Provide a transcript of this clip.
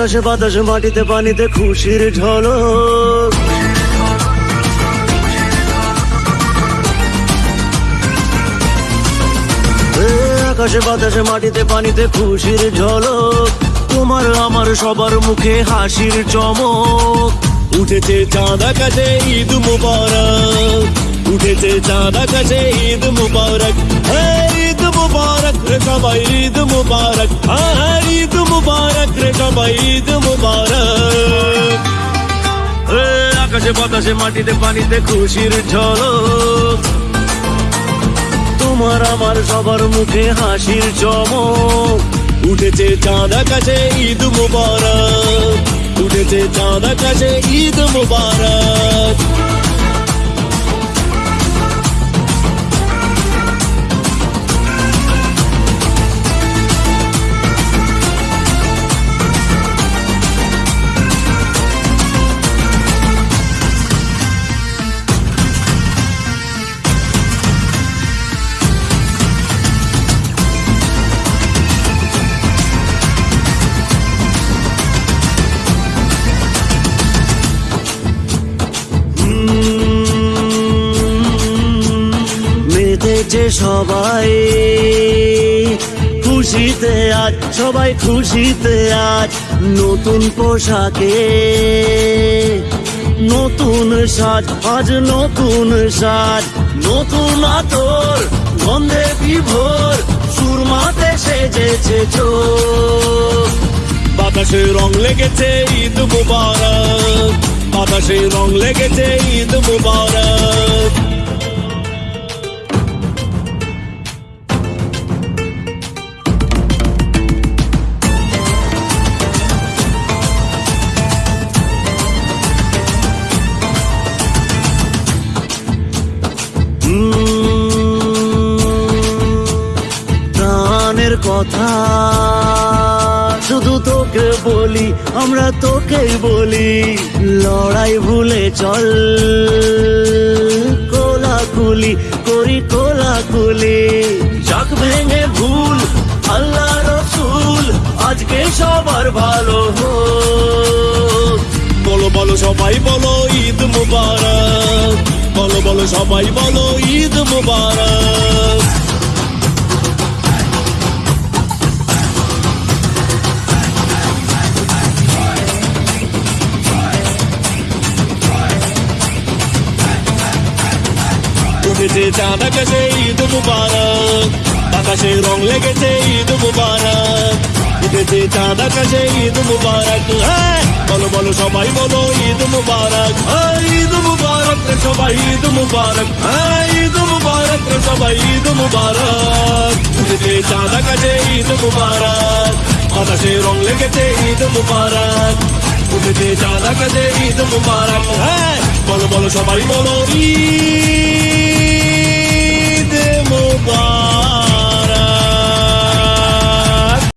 আকাশে বাতাসে মাটিতে পানিতে খুশির ঝলক। আকাশে বাতাসে মাটিতে পানিতে খুশির ঝলক। তোমার আমার সবার মুখে হাসির চমক। উঠেছে চাঁদ আকাশে ঈদ মুবারক। উঠেছে চাঁদ আকাশে ঈদ মুবারক। হ্যাঁ, ঈদ মুবারক সবাই ঈদ মুবারক। হ্যাঁ, ঈদ মুবারক রে সবাই ঈদ মুবারক আকাশে, বাতাসে, মাটিতে, পানিতে, খুশির ঝলক। তোমার আমার সবার মুখে হাসির চমক। উঠেছে চাঁদা কাছে ঈদ মুবারক। উঠেছে চাঁদ আকাশে ঈদ মুবারক। মেতেছে সবাই খুশিতে আজ, সবাই খুশিতে আজ নতুন পোশাকে। নতুন সাজ, আজ নতুন সাজ। নতুন আতর, গন্ধে বিভোর, সুরমাতে সেজেছে চোখ। বাতাসে রং লেগেছে ঈদ মুবারক। বাতাসে রং লেগেছে ঈদ মুবারক। কথা। শুধু তোকে বলি, আমরা তোকেই বলি, লড়াই ভুলে চল। কোলাকুলি করি, কোলাকুলি। যাক ভেঙে ভুল, আল্লাহ রসুল, আজকে সবার ভালো বলো বলো সবাই, বলো ঈদ মুবারক। বলো বলো সবাই, বলো ঈদ মুবারক। উঠেছে চাঁদ আকাশে ঈদ মুবারক। আকাশে রং লেগেছে ঈদ মুবারক। উঠেছে চাঁদ আকাশে ঈদ মুবারক। হ্যাঁ বলো বলো সবাই বলো ঈদ মুবারক। হ্যাঁ, ঈদ মুবারক সবাই ঈদ মুবারক। হ্যাঁ ঈদ মুবারক সবাই ঈদ মুবারক। উঠেছে চাঁদ আকাশে ঈদ মুবারক। আকাশে রং লেগেছে ঈদ মুবারক। উঠেছে চাঁদ আকাশে ঈদ মুবারক। হ্যাঁ বলো বলো সবাই বলো ঈদ